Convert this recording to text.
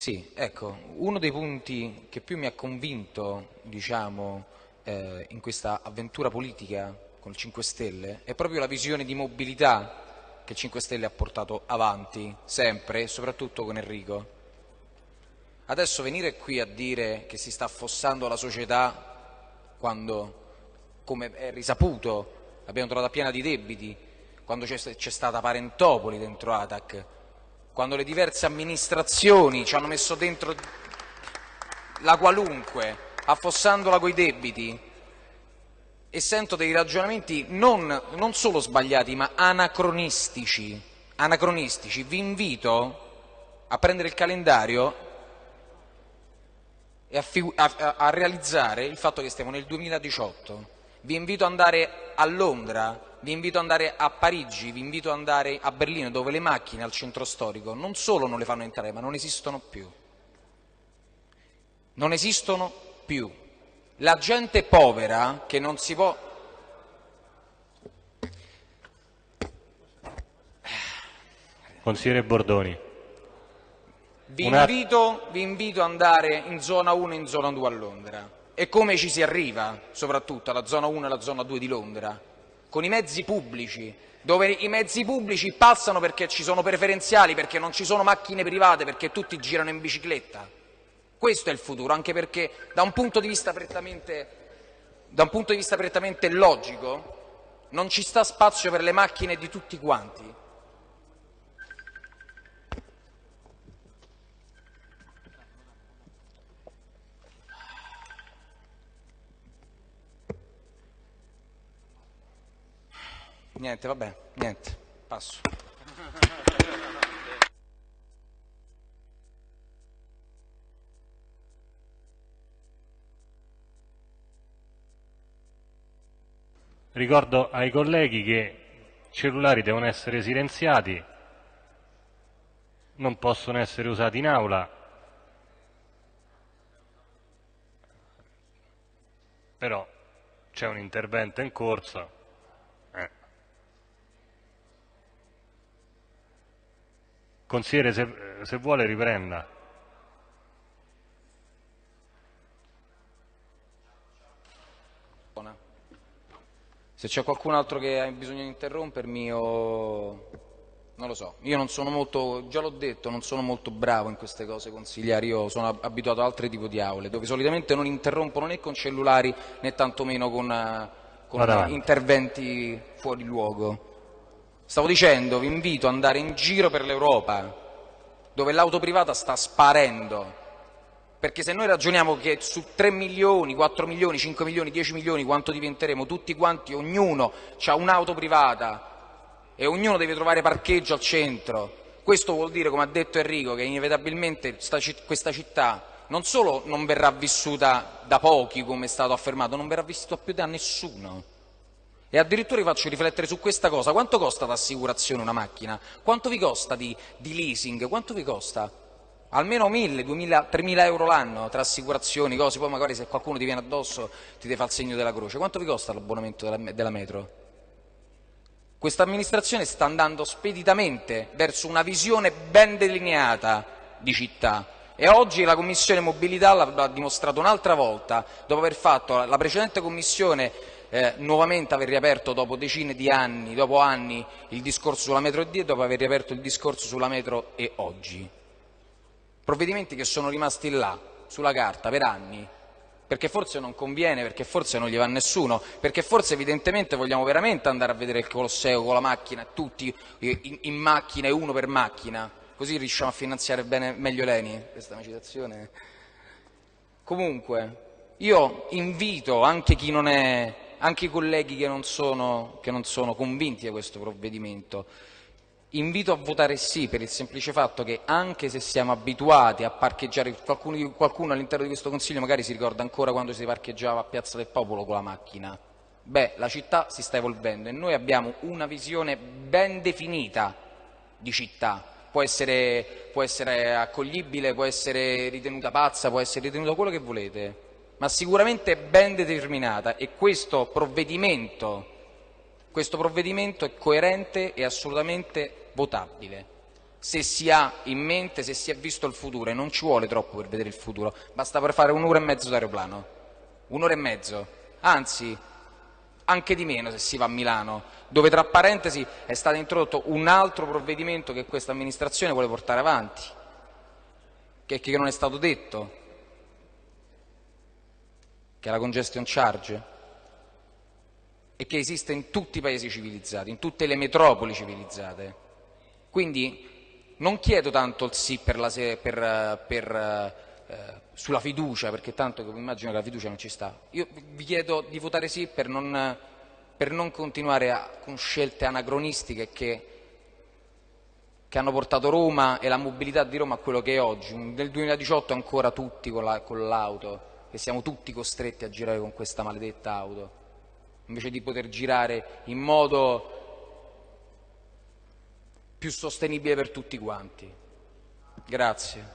Sì, ecco, uno dei punti che più mi ha convinto, diciamo, eh, in questa avventura politica con il 5 Stelle è proprio la visione di mobilità che il 5 Stelle ha portato avanti, sempre e soprattutto con Enrico. Adesso venire qui a dire che si sta affossando la società quando, come è risaputo, l'abbiamo trovata piena di debiti, quando c'è stata Parentopoli dentro Atac, quando le diverse amministrazioni ci hanno messo dentro la qualunque, affossandola coi debiti, e sento dei ragionamenti non, non solo sbagliati, ma anacronistici. anacronistici. Vi invito a prendere il calendario e a, a, a realizzare il fatto che stiamo nel 2018. Vi invito ad andare a Londra vi invito ad andare a Parigi, vi invito ad andare a Berlino, dove le macchine al centro storico non solo non le fanno entrare, ma non esistono più. Non esistono più. La gente povera che non si può... Consigliere Bordoni. Vi, invito, vi invito ad andare in zona 1 e in zona 2 a Londra. E come ci si arriva, soprattutto alla zona 1 e alla zona 2 di Londra? Con i mezzi pubblici, dove i mezzi pubblici passano perché ci sono preferenziali, perché non ci sono macchine private, perché tutti girano in bicicletta. Questo è il futuro, anche perché da un punto di vista prettamente, punto di vista prettamente logico non ci sta spazio per le macchine di tutti quanti. Niente, vabbè, niente, passo. Ricordo ai colleghi che i cellulari devono essere silenziati, non possono essere usati in aula, però c'è un intervento in corso. Consigliere, se, se vuole riprenda. Se c'è qualcun altro che ha bisogno di interrompermi o... Non lo so, io non sono molto, già l'ho detto, non sono molto bravo in queste cose consigliari, io sono abituato ad altri tipi di aule, dove solitamente non interrompono né con cellulari né tantomeno con, con interventi fuori luogo. Stavo dicendo, vi invito ad andare in giro per l'Europa, dove l'auto privata sta sparendo, perché se noi ragioniamo che su 3 milioni, 4 milioni, 5 milioni, 10 milioni, quanto diventeremo tutti quanti, ognuno ha un'auto privata e ognuno deve trovare parcheggio al centro, questo vuol dire, come ha detto Enrico, che inevitabilmente questa città non solo non verrà vissuta da pochi, come è stato affermato, non verrà vissuta più da nessuno. E addirittura vi faccio riflettere su questa cosa, quanto costa d'assicurazione una macchina? Quanto vi costa di, di leasing? Quanto vi costa? Almeno 1000, 2000, 3000 euro l'anno tra assicurazioni, cose, poi magari se qualcuno ti viene addosso ti deve fare il segno della croce. Quanto vi costa l'abbonamento della, della metro? Questa amministrazione sta andando speditamente verso una visione ben delineata di città e oggi la Commissione Mobilità l'ha dimostrato un'altra volta, dopo aver fatto la precedente Commissione eh, nuovamente aver riaperto dopo decine di anni, dopo anni, il discorso sulla metro D e dopo aver riaperto il discorso sulla metro e oggi. Provvedimenti che sono rimasti là, sulla carta, per anni, perché forse non conviene, perché forse non gli va nessuno, perché forse evidentemente vogliamo veramente andare a vedere il Colosseo con la macchina, tutti in, in macchina e uno per macchina, così riusciamo a finanziare bene, meglio l'ENI, questa è una citazione. Comunque, io invito anche chi non è anche i colleghi che non, sono, che non sono convinti da questo provvedimento, invito a votare sì per il semplice fatto che anche se siamo abituati a parcheggiare, qualcuno, qualcuno all'interno di questo Consiglio magari si ricorda ancora quando si parcheggiava a Piazza del Popolo con la macchina, beh, la città si sta evolvendo e noi abbiamo una visione ben definita di città, può essere, può essere accoglibile, può essere ritenuta pazza, può essere ritenuta quello che volete, ma sicuramente ben determinata e questo provvedimento, questo provvedimento è coerente e assolutamente votabile. se si ha in mente, se si è visto il futuro, e non ci vuole troppo per vedere il futuro, basta per fare un'ora e mezzo d'aeroplano, un'ora e mezzo, anzi anche di meno se si va a Milano, dove tra parentesi è stato introdotto un altro provvedimento che questa amministrazione vuole portare avanti, che, che non è stato detto, che è la congestion charge e che esiste in tutti i paesi civilizzati, in tutte le metropoli civilizzate. Quindi non chiedo tanto il sì per la, per, per, eh, sulla fiducia, perché tanto immagino che la fiducia non ci sta. Io vi chiedo di votare sì per non, per non continuare a, con scelte anacronistiche che, che, hanno portato Roma e la mobilità di Roma a quello che è oggi. Nel 2018 ancora tutti con l'auto, la, e siamo tutti costretti a girare con questa maledetta auto invece di poter girare in modo più sostenibile per tutti quanti. Grazie.